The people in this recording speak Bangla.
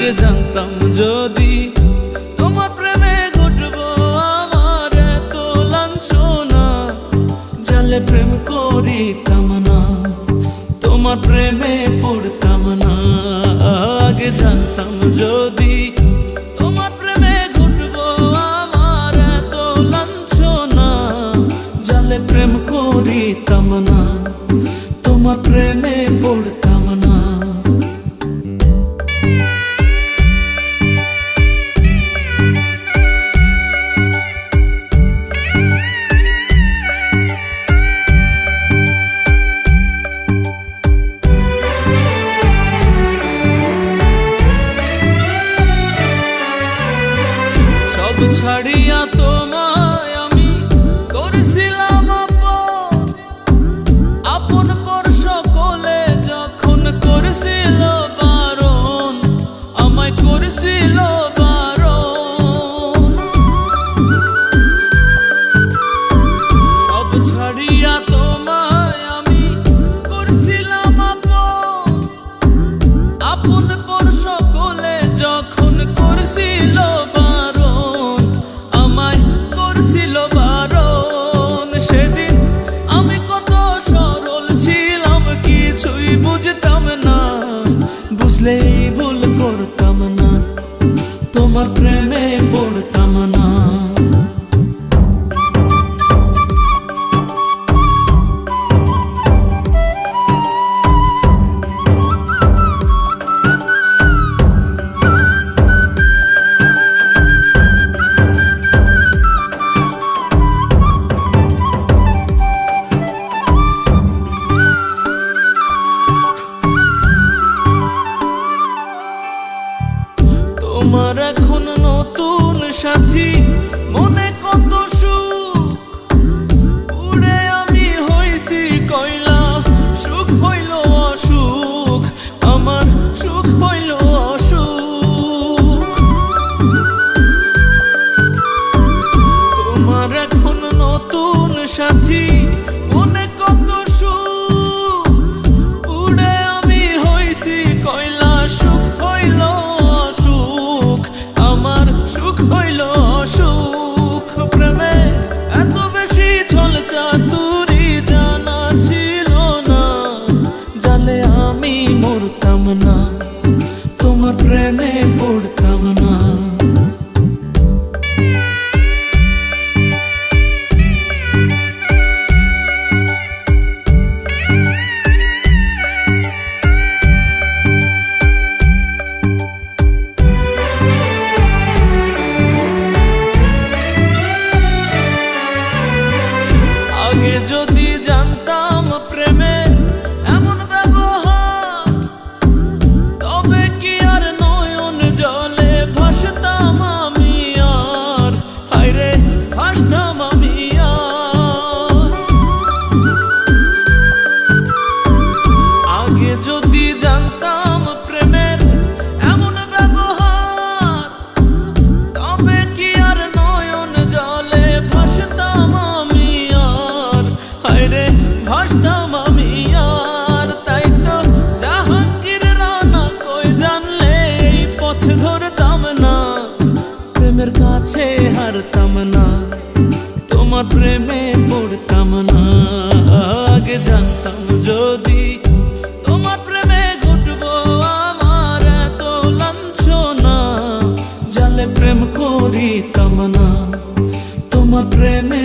আগে জানতাম যদি তোমার প্রেমে ঘটবো আমার এত লাঞ্ছনা। জালে প্রেম করিতাম না, তোমার প্রেমে পড়তাম না। আগে জানতাম যদি তোমার প্রেমে ঘটবো আমার এত লাঞ্ছনা। জালে প্রেম করিতাম না, তোমার প্রেমে छड़िया तो তোমার প্রেমে নতুন সাথী। জানতাম প্রেমে এমন ব্যবহার। তবে কি আর নয়ন জলে ভাসতাম আমি আর? হাইরে ভাসতাম আমি আগে যদি জানতাম প্রেমে পড়তাম না আগে জানতাম যদি তোমার প্রেমে ঘটবো আমার এত লাঞ্ছনা। জালে প্রেম করিতাম না তোমার প্রেমে